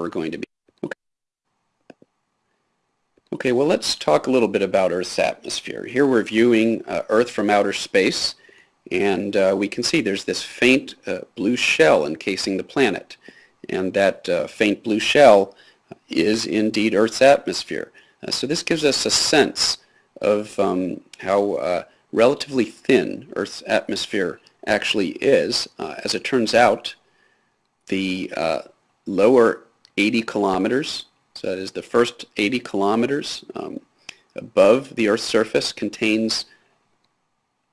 we're going to be. Okay. okay, well let's talk a little bit about Earth's atmosphere. Here we're viewing uh, Earth from outer space and uh, we can see there's this faint uh, blue shell encasing the planet. And that uh, faint blue shell is indeed Earth's atmosphere. Uh, so this gives us a sense of um, how uh, relatively thin Earth's atmosphere actually is. Uh, as it turns out, the lower 80 kilometers, so that is the first 80 kilometers um, above the Earth's surface contains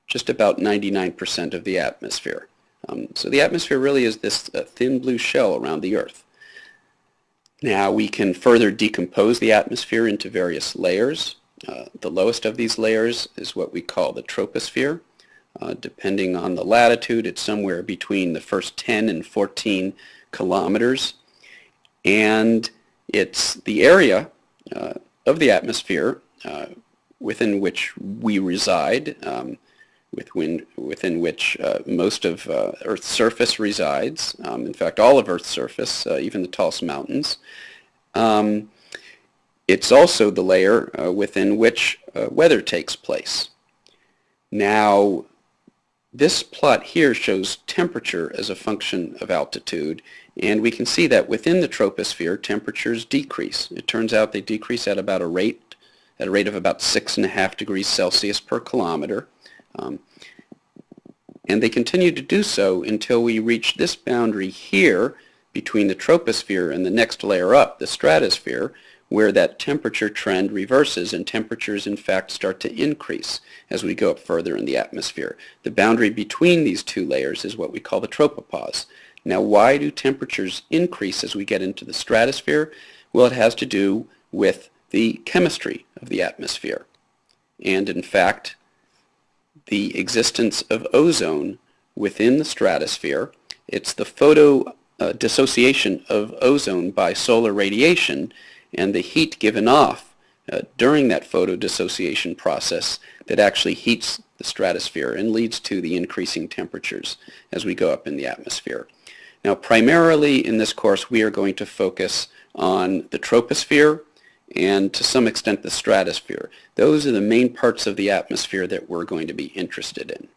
just about 99% of the atmosphere. Um, so the atmosphere really is this uh, thin blue shell around the Earth. Now we can further decompose the atmosphere into various layers. Uh, the lowest of these layers is what we call the troposphere. Uh, depending on the latitude, it's somewhere between the first 10 and 14 kilometers. And it's the area uh, of the atmosphere uh, within which we reside. Um, within, within which uh, most of uh, Earth's surface resides. Um, in fact, all of Earth's surface, uh, even the tallest mountains. Um, it's also the layer uh, within which weather takes place. Now, this plot here shows temperature as a function of altitude, and we can see that within the troposphere, temperatures decrease. It turns out they decrease at about a rate at a rate of about six and a half degrees Celsius per kilometer. Um, and they continue to do so until we reach this boundary here between the troposphere and the next layer up, the stratosphere, where that temperature trend reverses and temperatures in fact start to increase as we go up further in the atmosphere. The boundary between these two layers is what we call the tropopause. Now why do temperatures increase as we get into the stratosphere? Well it has to do with the chemistry of the atmosphere. And in fact the existence of ozone within the stratosphere. It's the photo uh, dissociation of ozone by solar radiation and the heat given off uh, during that photodissociation process that actually heats the stratosphere and leads to the increasing temperatures as we go up in the atmosphere. Now primarily in this course we are going to focus on the troposphere and to some extent the stratosphere. Those are the main parts of the atmosphere that we're going to be interested in.